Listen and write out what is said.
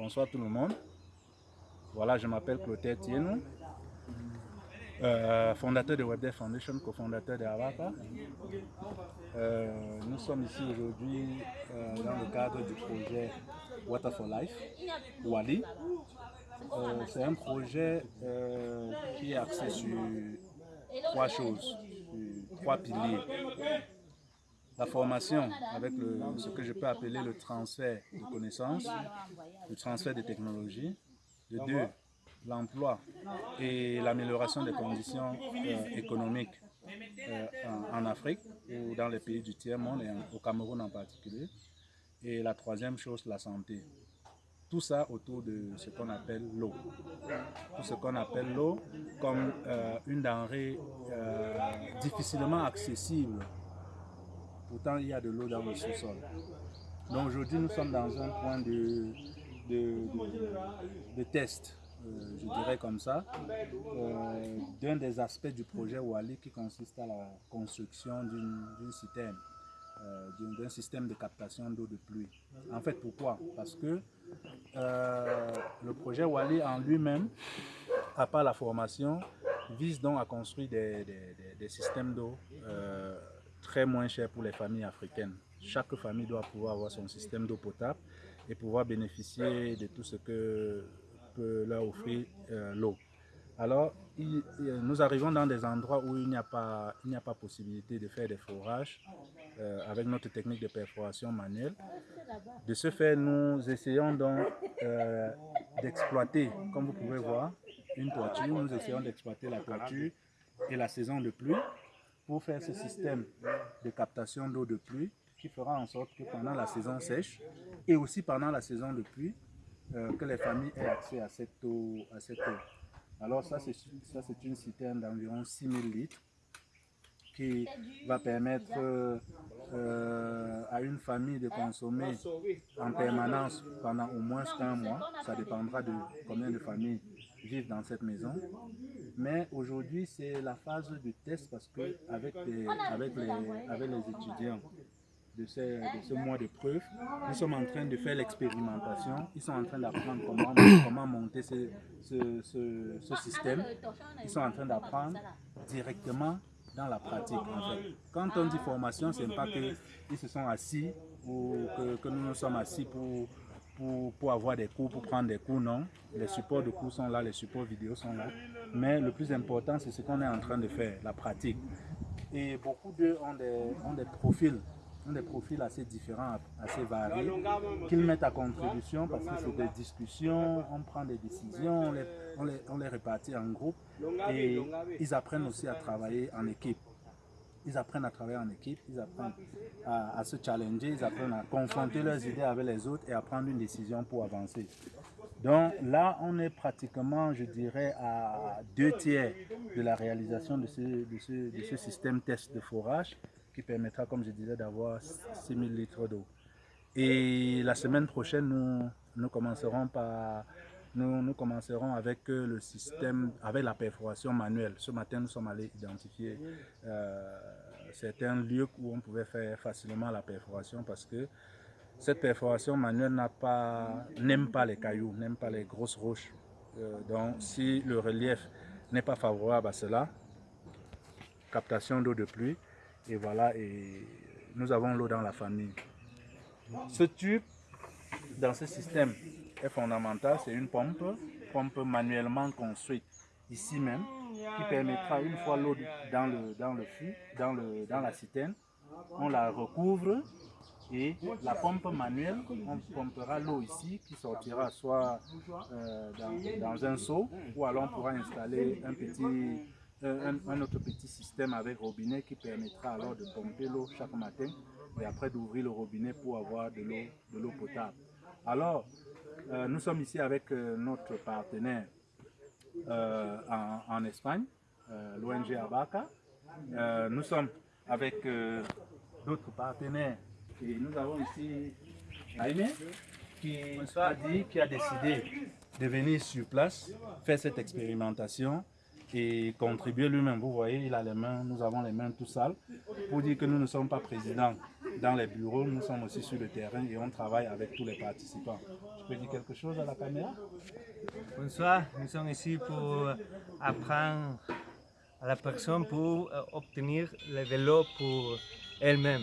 Bonsoir tout le monde. Voilà, je m'appelle Clotaire Tienou, euh, fondateur de WebDev Foundation, cofondateur de Avaka. Euh, nous sommes ici aujourd'hui euh, dans le cadre du projet Water for Life, Wali. C'est un projet qui est axé sur trois choses, sur trois piliers la formation avec ce que je peux appeler le transfert de connaissances, le transfert de technologies. De deux, l'emploi et l'amélioration des conditions euh, économiques euh, en, Afrique ou dans les pays du tiers-monde et au Cameroun en particulier. Et la troisième chose, la santé. Tout ça autour de ce qu'on appelle l'eau. Tout ce qu'on appelle l'eau comme euh, une denrée difficilement accessible Pourtant, il y a de l'eau dans le sous-sol. Donc aujourd'hui, nous sommes dans un point de, de, test, euh, je dirais comme ça, euh, d'un des aspects du projet Wali qui consiste à la construction d'une citerne, euh, d'un système de captation d'eau de pluie. En fait, pourquoi? Parce que le projet Wali en lui-même, à part la formation, vise donc à construire des, des systèmes d'eau très moins cher pour les familles africaines. Chaque famille doit pouvoir avoir son système d'eau potable et pouvoir bénéficier de tout ce que peut leur offrir euh, l'eau. Alors, nous arrivons dans des endroits où il n'y a, pas, a pas possibilité de faire des forages euh, avec notre technique de perforation manuelle. De ce fait, nous essayons donc euh, d'exploiter, comme vous pouvez voir, une toiture. Nous essayons d'exploiter la toiture et la saison de pluie pour faire ce système de captation d'eau de pluie qui fera en sorte que pendant la saison sèche et aussi pendant la saison de pluie, euh, que les familles aient accès à cette eau. À cette eau. Alors ça, c'est une citerne d'environ 6000 litres qui va permettre euh, à une famille de consommer en permanence pendant au moins un mois. Ça dépendra de combien de familles vivent dans cette maison. Mais aujourd'hui, c'est la phase de test parce que avec les, avec les, avec les étudiants de ce, de mois de preuve, nous sommes en train de faire l'expérimentation. Ils sont en train d'apprendre comment, comment monter ce, ce, ce, système. Ils sont en train d'apprendre directement dans la pratique. Quand on dit formation, ce n'est pas qu'ils se sont assis ou que, que nous nous sommes assis pour pour, avoir des cours, pour prendre des cours, non. Les supports de cours sont là, les supports vidéo sont là. Mais le plus important, c'est ce qu'on est en train de faire, la pratique. Et beaucoup d'eux ont des, ont des profils ont des profils assez différents, assez variés, qu'ils mettent à contribution parce que c'est des discussions, on prend des décisions, on les, on les, on les répartit en groupe et ils apprennent aussi à travailler en équipe. Ils apprennent à travailler en équipe, ils apprennent à, se challenger, ils apprennent à confronter leurs idées avec les autres et à prendre une décision pour avancer. Donc là, on est pratiquement, je dirais, à deux tiers de la réalisation de ce, de ce, de ce système test de forage permettra, comme je disais, d'avoir 6000 litres d'eau. Et la semaine prochaine, nous, nous commencerons par nous, nous, commencerons avec euh, le système, avec la perforation manuelle. Ce matin, nous sommes allés identifier euh, certains lieux où on pouvait faire facilement la perforation parce que cette perforation manuelle n'aime pas, pas les cailloux, n'aime pas les grosses roches. Euh, donc, si le relief n'est pas favorable à cela, captation d'eau de pluie, et voilà, et nous avons l'eau dans la famille. Ce tube, dans ce système, est fondamental, c'est une pompe, pompe manuellement construite ici même, qui permettra une fois l'eau dans le, dans le fût, dans, le, dans la citerne, on la recouvre et la pompe manuelle, on pompera l'eau ici qui sortira soit euh, dans, un seau ou alors on pourra installer un, petit, euh, un, autre petit système avec robinet qui permettra alors de pomper l'eau chaque matin et après d'ouvrir le robinet pour avoir de l'eau potable. Alors, euh, nous sommes ici avec euh, notre partenaire en, Espagne, l'ONG Abaca. nous sommes avec d'autres partenaires et nous avons ici Jaime qui qui a décidé de venir sur place, faire cette expérimentation et contribuer lui-même. Vous voyez, il a les mains, nous avons les mains tout sales, pour dire que nous ne sommes pas présidents dans les bureaux, nous sommes aussi sur le terrain et on travaille avec tous les participants. Tu peux dire quelque chose à la caméra? Bonsoir, nous sommes ici pour apprendre à la personne pour obtenir le vélo pour elle-même.